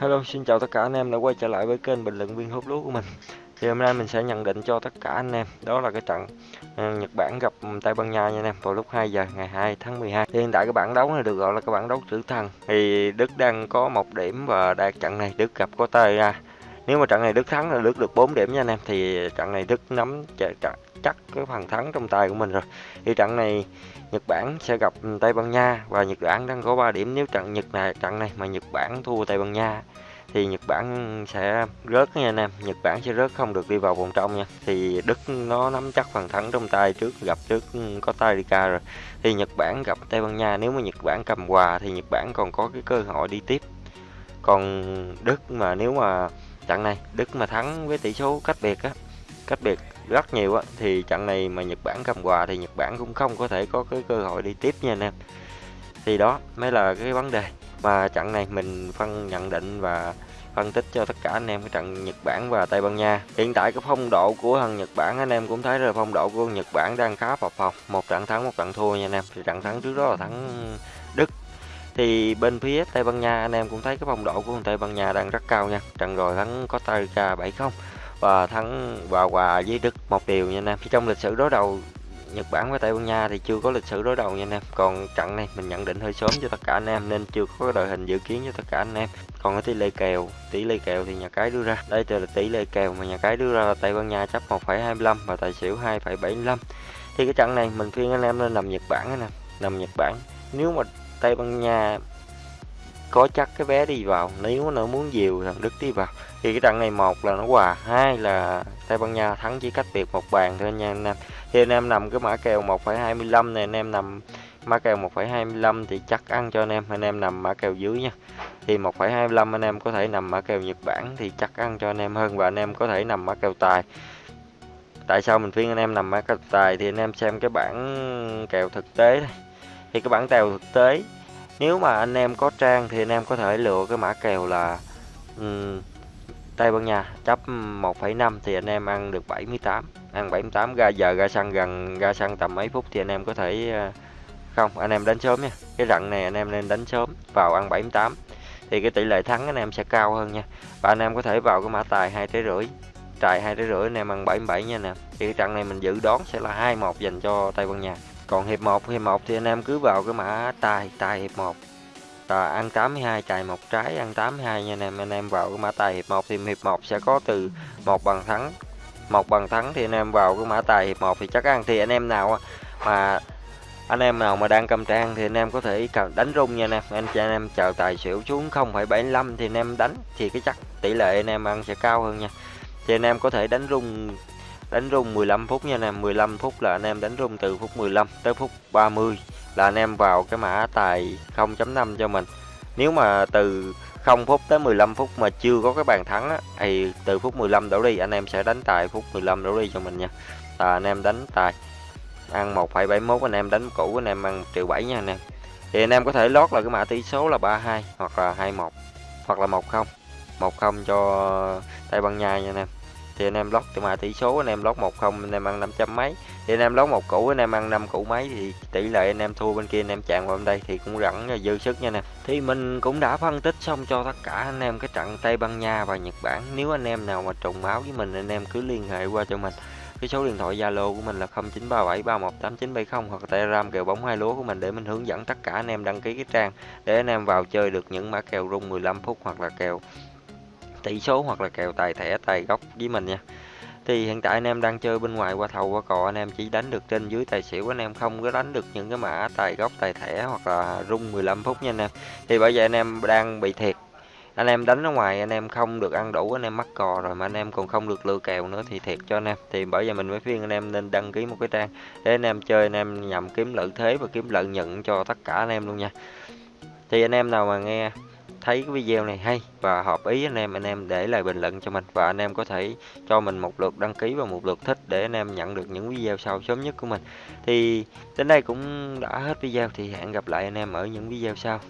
Hello, xin chào tất cả anh em đã quay trở lại với kênh bình luận viên hút lúa của mình. Thì hôm nay mình sẽ nhận định cho tất cả anh em đó là cái trận ờ, Nhật Bản gặp Tây Ban Nha nha anh em vào lúc 2 giờ ngày 2 tháng 12. Thì hiện tại cái bảng đấu này được gọi là cái bảng đấu tử thần. Thì Đức đang có một điểm và đạt trận này Đức gặp có tay ra. Nếu mà trận này Đức thắng là Đức được 4 điểm nha anh em, thì trận này Đức nắm chắc cái phần thắng trong tay của mình rồi. Thì trận này Nhật Bản sẽ gặp Tây Ban Nha và Nhật Bản đang có 3 điểm. Nếu trận Nhật này, trận này mà Nhật Bản thua Tây Ban Nha thì Nhật Bản sẽ rớt nha anh em. Nhật Bản sẽ rớt không được đi vào vòng trong nha. Thì Đức nó nắm chắc phần thắng trong tay trước, gặp trước có Tarika rồi. Thì Nhật Bản gặp Tây Ban Nha. Nếu mà Nhật Bản cầm quà thì Nhật Bản còn có cái cơ hội đi tiếp. Còn Đức mà nếu mà trận này, Đức mà thắng với tỷ số cách biệt á, cách biệt rất nhiều á, thì trận này mà Nhật Bản cầm quà thì Nhật Bản cũng không có thể có cái cơ hội đi tiếp nha anh em. Thì đó mới là cái vấn đề. Mà trận này mình phân nhận định và phân tích cho tất cả anh em cái trận Nhật Bản và Tây Ban Nha. Hiện tại cái phong độ của thằng Nhật Bản, anh em cũng thấy là phong độ của Nhật Bản đang khá phập phồng. Một trận thắng, một trận thua nha anh em. Thì trận thắng trước đó là thắng Đức thì bên phía Tây Ban Nha anh em cũng thấy cái phong độ của Tây Ban Nha đang rất cao nha trận rồi thắng có Tarika 7-0 và thắng và hòa với Đức một điều nha anh em. Trong lịch sử đối đầu Nhật Bản với Tây Ban Nha thì chưa có lịch sử đối đầu nha anh em. Còn trận này mình nhận định hơi sớm cho tất cả anh em nên chưa có đội hình dự kiến cho tất cả anh em. Còn cái tỷ lệ kèo, tỷ lệ kèo thì nhà cái đưa ra. Đây là tỷ lệ kèo mà nhà cái đưa ra là Tây Ban Nha chấp 1,25 và tài xỉu 2,75. Thì cái trận này mình khuyên anh em nên nằm Nhật Bản nè, nằm Nhật Bản. Nếu mà Tây Ban Nha có chắc cái vé đi vào nếu nó muốn dìu thằng Đức đi vào. Thì cái trận này một là nó hòa hai là Tây Ban Nha thắng chỉ cách biệt một bàn thôi nha anh em. Thì anh em nằm cái mã kèo 1,25 này anh em nằm mã kèo 1,25 thì chắc ăn cho anh em. Anh em nằm mã kèo dưới nha. Thì 1,25 anh em có thể nằm mã kèo Nhật Bản thì chắc ăn cho anh em hơn và anh em có thể nằm mã kèo tài. Tại sao mình khuyên anh em nằm mã kèo tài thì anh em xem cái bảng kèo thực tế này. Thì cái bảng kèo thực tế nếu mà anh em có trang thì anh em có thể lựa cái mã kèo là um, Tây Ban Nha chấp 1,5 thì anh em ăn được 78 ăn 78 ra giờ ra xăng gần ra xăng tầm mấy phút thì anh em có thể ờ, không anh em đánh sớm nha. Cái rặng này anh em nên đánh sớm vào ăn 78 thì cái tỷ lệ thắng anh em sẽ cao hơn nha. Và anh em có thể vào cái mã tài hai trái rưỡi tài hai trái rưỡi anh em ăn 77 nha nè. Thì cái trận này mình dự đoán sẽ là 2-1 dành cho Tây Ban Nha còn hiệp 1 hiệp 1 thì anh em cứ vào cái mã tài tài hiệp 1 à, ăn 82 chạy một trái ăn 82 nha anh em. Anh em vào cái mã tài hiệp 1 thì hiệp 1 sẽ có từ một bằng thắng. Một bằng thắng thì anh em vào cái mã tài hiệp 1 thì chắc ăn. Thì anh em nào mà anh em nào mà đang cầm trang thì anh em có thể đánh rung nha anh em. Anh chị anh em chờ tài xỉu xuống 0,75 thì anh em đánh. Thì cái chắc tỷ lệ anh em ăn sẽ cao hơn nha. Thì anh em có thể đánh rung đánh rung 15 phút nha anh em 15 phút là anh em đánh rung từ phút 15 tới phút 30 là anh em vào cái mã tài 0.5 cho mình. Nếu mà từ 0 phút tới 15 phút mà chưa có cái bàn thắng á, thì từ phút 15 đổ đi anh em sẽ đánh tài phút 15 đổ đi cho mình nha. Là anh em đánh tài ăn 1,71 anh em đánh cũ anh em ăn 1 triệu 7 nha anh em. Thì anh em có thể lót là cái mã tỷ số là 32 hoặc là 21 hoặc là 10 10 cho Tây Ban Nha nha anh em thì anh em lót từ mà tỷ số anh em lót một không anh em ăn 500 mấy thì anh em lót một củ anh em ăn năm củ mấy thì tỷ lệ anh em thua bên kia anh em chạm vào bên đây thì cũng rẳng dư sức nha nè thì mình cũng đã phân tích xong cho tất cả anh em cái trận Tây Ban Nha và Nhật Bản nếu anh em nào mà trùng máu với mình anh em cứ liên hệ qua cho mình cái số điện thoại Zalo của mình là 0937318970 hoặc Telegram kèo bóng hai lúa của mình để mình hướng dẫn tất cả anh em đăng ký cái trang để anh em vào chơi được những mã kèo rung 15 phút hoặc là kèo tỷ số hoặc là kèo tài thẻ tài gốc với mình nha thì hiện tại anh em đang chơi bên ngoài qua thầu qua cò anh em chỉ đánh được trên dưới tài xỉu anh em không có đánh được những cái mã tài gốc tài thẻ hoặc là rung 15 phút nha anh em thì bởi vậy anh em đang bị thiệt anh em đánh ở ngoài anh em không được ăn đủ anh em mắc cò rồi mà anh em còn không được lựa kèo nữa thì thiệt cho anh em thì bởi vậy mình mới khuyên anh em nên đăng ký một cái trang để anh em chơi anh em nhằm kiếm lợi thế và kiếm lợi nhuận cho tất cả anh em luôn nha thì anh em nào mà nghe thấy cái video này hay và hợp ý anh em anh em để lại bình luận cho mình và anh em có thể cho mình một lượt đăng ký và một lượt thích để anh em nhận được những video sau sớm nhất của mình. Thì đến đây cũng đã hết video thì hẹn gặp lại anh em ở những video sau.